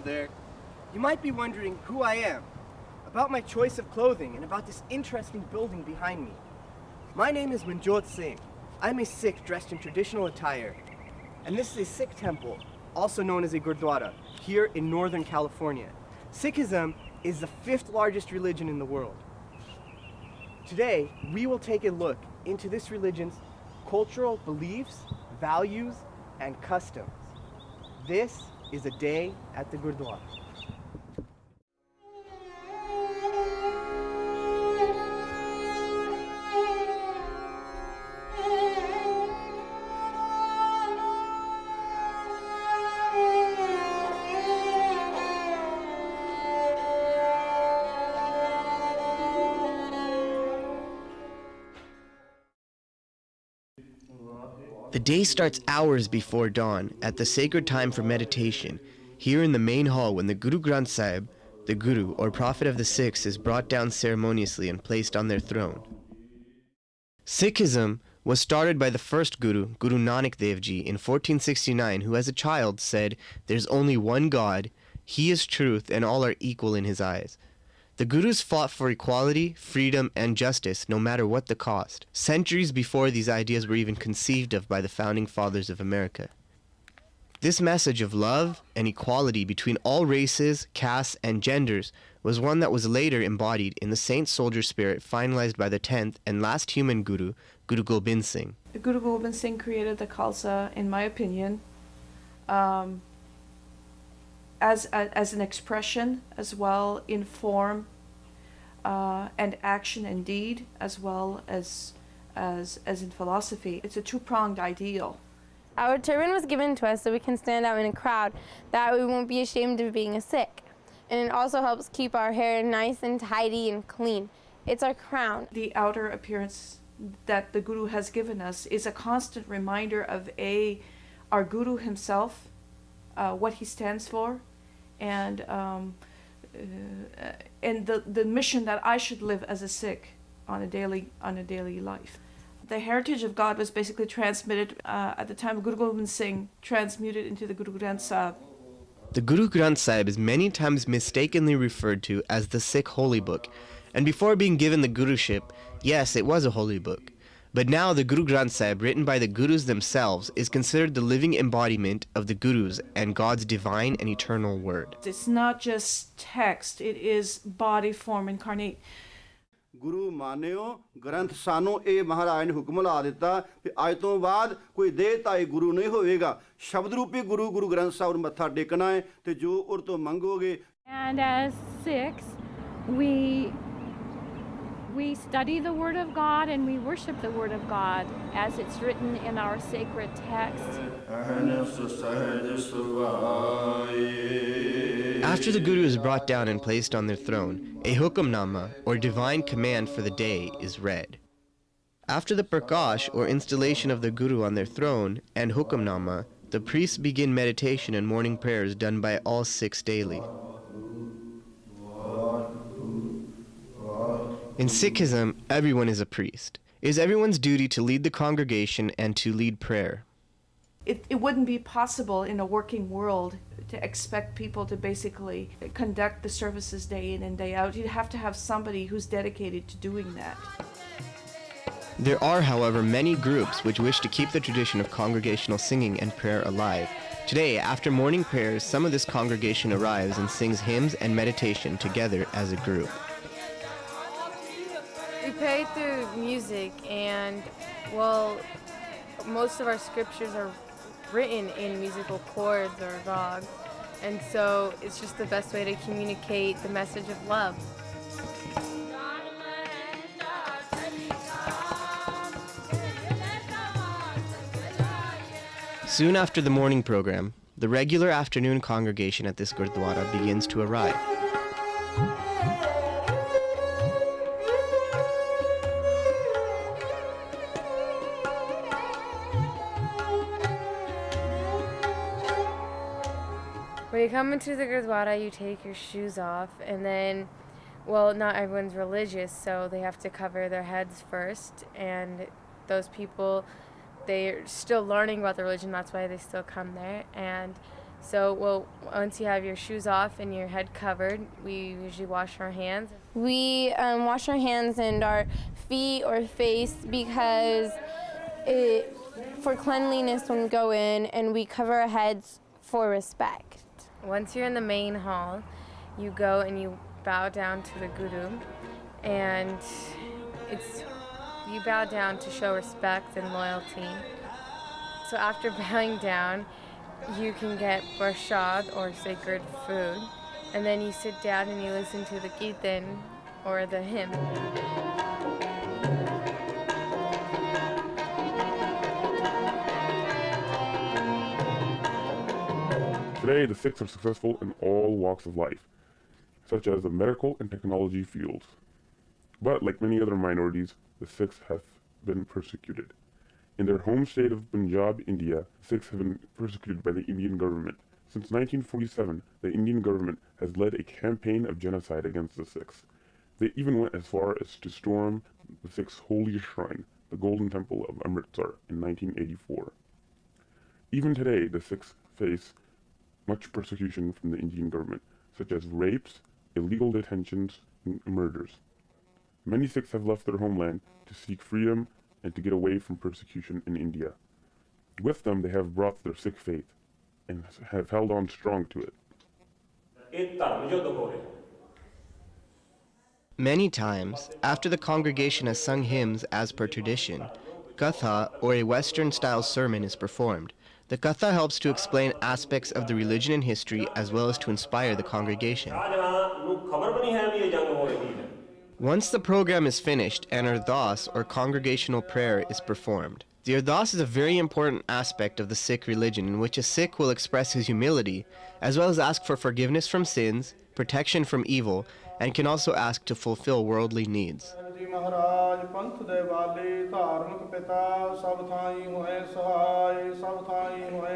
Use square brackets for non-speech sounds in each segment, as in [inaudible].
There. You might be wondering who I am, about my choice of clothing, and about this interesting building behind me. My name is Manjot Singh. I'm a Sikh dressed in traditional attire. And this is a Sikh temple, also known as a Gurdwara, here in Northern California. Sikhism is the fifth largest religion in the world. Today, we will take a look into this religion's cultural beliefs, values, and customs. This is a day at the Gurdwara. The day starts hours before dawn at the sacred time for meditation, here in the main hall when the Guru Granth Sahib, the Guru or Prophet of the Sikhs, is brought down ceremoniously and placed on their throne. Sikhism was started by the first Guru, Guru Nanak Dev Ji, in 1469, who as a child said, There's only one God, He is truth, and all are equal in His eyes. The Gurus fought for equality, freedom, and justice, no matter what the cost, centuries before these ideas were even conceived of by the founding fathers of America. This message of love and equality between all races, castes, and genders was one that was later embodied in the saint soldier spirit finalized by the 10th and last human Guru, Guru Gobind Singh. Guru Gobind Singh created the Khalsa, in my opinion, um, as, a, as an expression as well in form uh, and action and deed as well as, as, as in philosophy. It's a two-pronged ideal. Our turban was given to us so we can stand out in a crowd, that we won't be ashamed of being a Sikh. And it also helps keep our hair nice and tidy and clean. It's our crown. The outer appearance that the Guru has given us is a constant reminder of A, our Guru himself, uh, what he stands for, and um, uh, and the the mission that I should live as a Sikh on a daily on a daily life. The heritage of God was basically transmitted uh, at the time of Guru Gobind Singh, transmuted into the Guru Granth Sahib. The Guru Granth Sahib is many times mistakenly referred to as the Sikh holy book, and before being given the Guruship, yes, it was a holy book. But now the Guru Granth Sahib, written by the Gurus themselves, is considered the living embodiment of the Gurus and God's divine and eternal word. It's not just text, it is body form incarnate. ਗੁਰੂ ਮਾਨਿਓ ਗ੍ਰੰਥ ਸਾਨੂੰ ਇਹ ਮਹਾਰਾਜ ਨੇ ਹੁਕਮ ਲਾ ਦਿੱਤਾ ਕਿ ਅੱਜ ਤੋਂ ਬਾਅਦ ਕੋਈ ਦੇਹਤਾਈ ਗੁਰੂ ਨਹੀਂ ਹੋਵੇਗਾ ਸ਼ਬਦ ਰੂਪੀ ਗੁਰੂ ਗੁਰੂ ਗ੍ਰੰਥ ਸਾਹਿਬ ਨੂੰ ਮੱਥਾ ਟੇਕਣਾ ਹੈ ਤੇ ਜੋ ਉਰ ਤੋਂ ਮੰਗੋਗੇ And as Sikhs, we we study the Word of God and we worship the Word of God as it's written in our sacred text. After the Guru is brought down and placed on their throne, a hukamnama, or divine command for the day, is read. After the prakash, or installation of the Guru on their throne, and hukamnama, the priests begin meditation and morning prayers done by all Sikhs daily. In mm-hmm. Sikhism, everyone is a priest. It is everyone's duty to lead the congregation and to lead prayer. It, it wouldn't be possible in a working world to expect people to basically conduct the services day in and day out. You'd have to have somebody who's dedicated to doing that. There are, however, many groups which wish to keep the tradition of congregational singing and prayer alive. Today, after morning prayers, some of this congregation arrives and sings hymns and meditation together as a group. Pray through music and, well, most of our scriptures are written in musical chords or rags. And so it's just the best way to communicate the message of love. Soon after the morning program, the regular afternoon congregation at this Gurdwara begins to arrive. When you come into the Gurdwara, you take your shoes off, and then, well, not everyone's religious, so they have to cover their heads first. And those people, they're still learning about the religion, that's why they still come there. And So, well, once you have your shoes off and your head covered, we usually wash our hands. We um, wash our hands and our feet or face because it, for cleanliness when we go in, and we cover our heads for respect. Once you're in the main hall, you go and you bow down to the guru, and it's you bow down to show respect and loyalty. So after [laughs] bowing down, you can get prasad or sacred food, and then you sit down and you listen to the kirtan or the hymn. Today, the Sikhs are successful in all walks of life, such as the medical and technology fields. But like many other minorities, the Sikhs have been persecuted. In their home state of Punjab, India, the Sikhs have been persecuted by the Indian government. Since 1947, the Indian government has led a campaign of genocide against the Sikhs. They even went as far as to storm the Sikhs' holiest shrine, the Golden Temple of Amritsar, in 1984. Even today, the Sikhs face much persecution from the Indian government, such as rapes, illegal detentions, and murders. Many Sikhs have left their homeland to seek freedom and to get away from persecution in India. With them, they have brought their Sikh faith and have held on strong to it. Many times, after the congregation has sung hymns as per tradition, Katha or a Western style sermon is performed. The Katha helps to explain aspects of the religion and history as well as to inspire the congregation. Once the program is finished an Ardas or congregational prayer is performed. The Ardas is a very important aspect of the Sikh religion in which a Sikh will express his humility as well as ask for forgiveness from sins, protection from evil, and can also ask to fulfill worldly needs. ਮਹਾਰਾਜ ਪੰਥ ਦੇ ਵਾਲੇ ਧਾਰਮਿਕ ਪਿਤਾ ਸਭ ਥਾਈ ਹੋਏ ਸਭ ਥਾਈ ਹੋਏ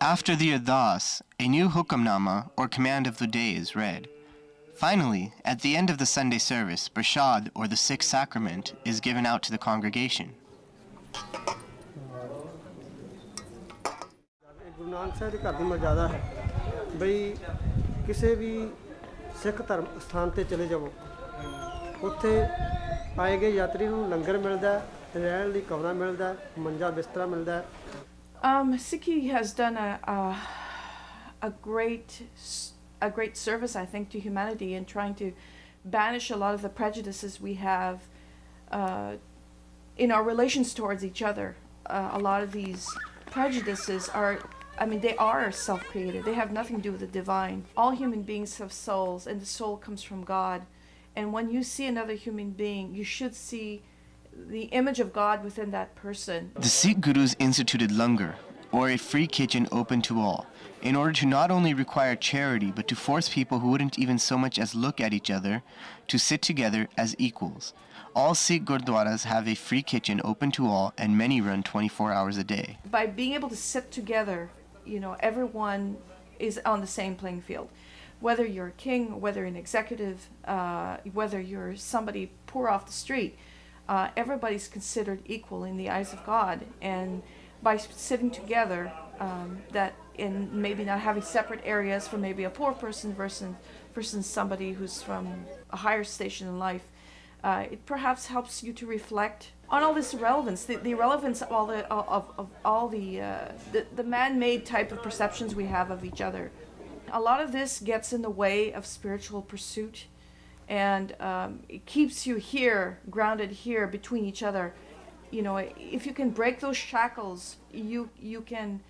After the Ardas, a new hukamnama, or command of the day, is read. Finally, at the end of the Sunday service, Prasad, or the Sixth Sacrament, is given out to the congregation. ਸਿੱਖ ਧਰਮ ਸਥਾਨ ਤੇ ਚਲੇ ਜਾਵੋ ਉੱਥੇ ਆਏ ਗਏ ਯਾਤਰੀ ਨੂੰ ਲੰਗਰ ਮਿਲਦਾ ਹੈ ਰਹਿਣ ਲਈ ਕਮਰਾ ਮਿਲਦਾ ਹੈ ਮੰਜਾ ਬਿਸਤਰਾ ਮਿਲਦਾ ਹੈ Um, Sikhi has done a, a a great s- a great service, I think, to humanity in trying to banish a lot of the prejudices we have uh, in our relations towards each other. Uh, a lot of these prejudices are, I mean, they are self-created. They have nothing to do with the divine. All human beings have souls, and the soul comes from God. And when you see another human being, you should see the image of God within that person. The Sikh Gurus instituted langar, or a free kitchen open to all, in order to not only require charity but to force people who wouldn't even so much as look at each other to sit together as equals. All Sikh Gurdwaras have a free kitchen open to all, and many run 24 hours a day. by being able to sit together, you know, everyone is on the same playing field. Whether you're a king, whether an executive, uh, whether you're somebody poor off the street, uh, everybody's considered equal in the eyes of God. And by sitting together, um, that in maybe not having separate areas for maybe a poor person versus versus somebody who's from a higher station in life, uh, it perhaps helps you to reflect on all this irrelevance, the, the irrelevance of all the of, of all the, uh, the the man-made type of perceptions we have of each other. A lot of this gets in the way of spiritual pursuit, and um, it keeps you here, grounded here between each other. You know, if you can break those shackles, you you can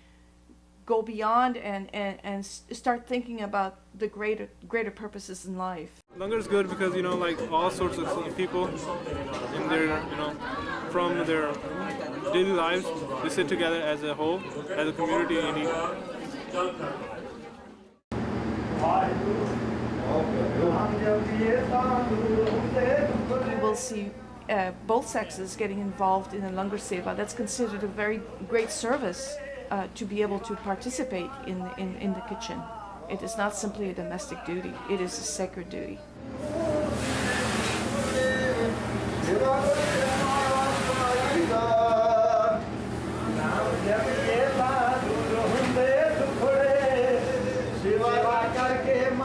go beyond and, and, and start thinking about the greater greater purposes in life. Langar is good because you know like all sorts of people in their you know from their daily lives they sit together as a whole as a community. You will see uh, both sexes getting involved in a Langar Seva. That's considered a very great service uh, to be able to participate in, in, in the kitchen. It is not simply a domestic duty, it is a sacred duty.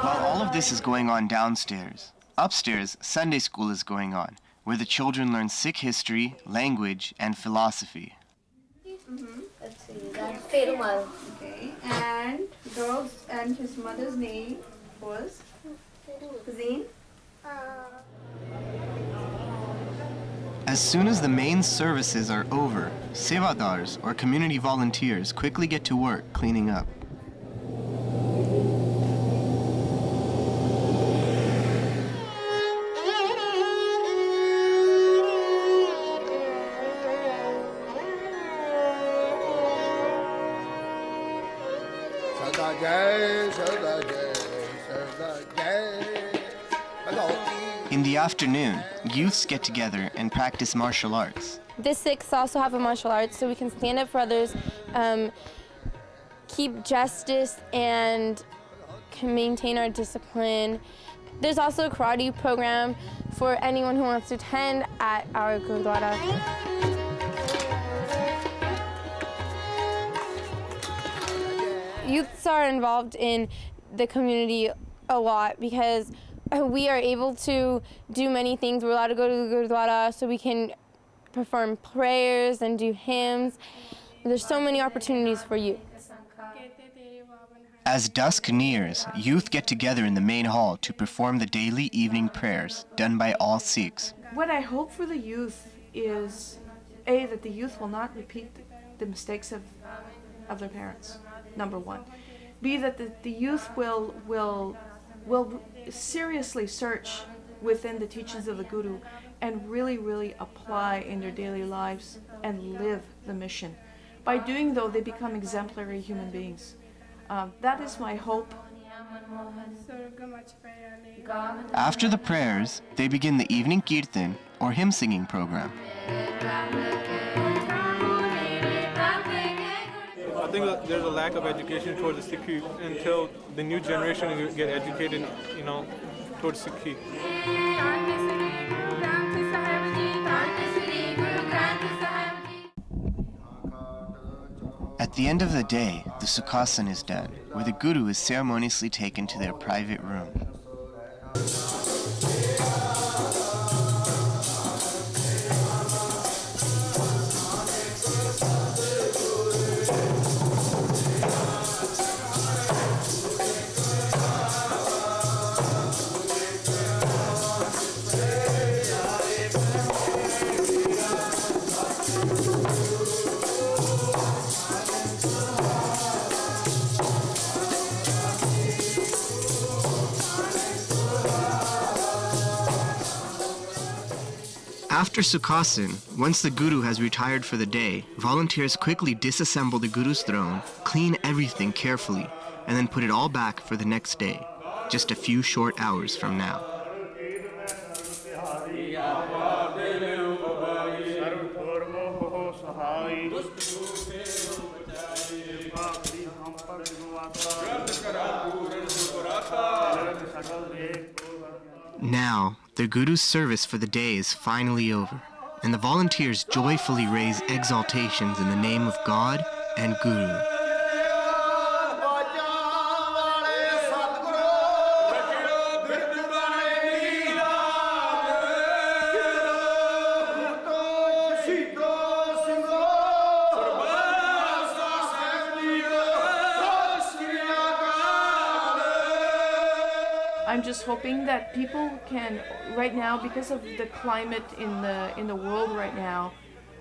All of this is going on downstairs. Upstairs, Sunday school is going on, where the children learn Sikh history, language, and philosophy. Let's see, that's Perumal. Okay. And girls and his mother's name was Zine. Uh. As soon as the main services are over, sevadars, or community volunteers, quickly get to work cleaning up. In the afternoon, youths get together and practice martial arts. The Sikhs also have a martial arts, so we can stand up for others, um, keep justice, and can maintain our discipline. There's also a karate program for anyone who wants to attend at our Gurdwara. Youths are involved in the community a lot because uh, we are able to do many things. We're allowed to go to the Gurdwara so we can perform prayers and do hymns. There's so many opportunities for youth. As dusk nears, youth get together in the main hall to perform the daily evening prayers done by all Sikhs. What I hope for the youth is A, that the youth will not repeat the mistakes of, of their parents, number one. B, that the, the youth will, will, will seriously search within the teachings of the Guru and really, really apply in their daily lives and live the mission. By doing though, they become exemplary human beings. Um, that is my hope. After the prayers, they begin the evening kirtan or hymn singing program. Think that there's a lack of education towards the Sikh until the new generation get educated, you know, towards Sikh. At the end of the day, the Sukhasan is done, where the Guru is ceremoniously taken to their private room. After Sukhasan, once the Guru has retired for the day, volunteers quickly disassemble the Guru's throne, clean everything carefully, and then put it all back for the next day, just a few short hours from now. Now, the Guru's service for the day is finally over, and the volunteers joyfully raise exaltations in the name of God and Guru. Hoping that people can right now because of the climate in the in the world right now.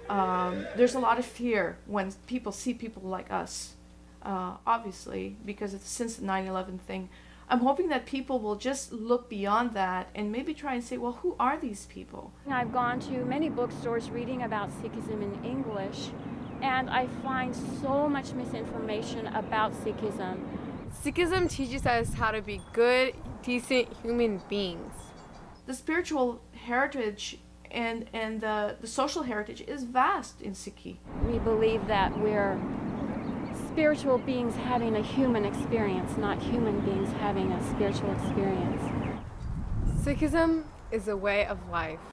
Um, there's a lot of fear when people see people like us, uh, obviously because it's since the 9/11 thing. I'm hoping that people will just look beyond that and maybe try and say, well, who are these people? I've gone to many bookstores reading about Sikhism in English, and I find so much misinformation about Sikhism. Sikhism teaches us how to be good, decent human beings. The spiritual heritage and and the, the social heritage is vast in Sikhi. We believe that we're spiritual beings having a human experience, not human beings having a spiritual experience. Sikhism is a way of life.